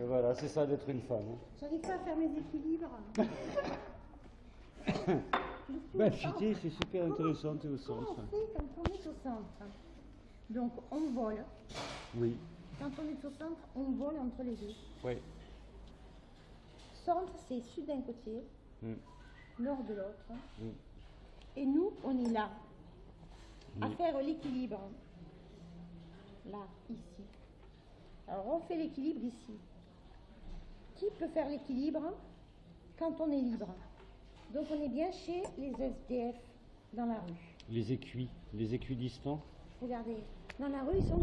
Et voilà, c'est ça d'être une femme. hein. J'arrive pas à faire mes équilibres. Ben, Fité, c'est super intéressant, t'es au Comment centre. on fait quand on est au centre? Donc on vole. Oui, Quand on est au centre, on vole entre les deux. oui. Centre, c'est sud d'un côté, Mm. nord de l'autre. Mm. Et nous, on est là, à faire l'équilibre. Là, ici. Alors on fait l'équilibre ici. Qui peut faire l'équilibre quand on est libre Donc on est bien chez les SDF dans la rue. Les écuits, les équidistants. Regardez, dans la rue, ils sont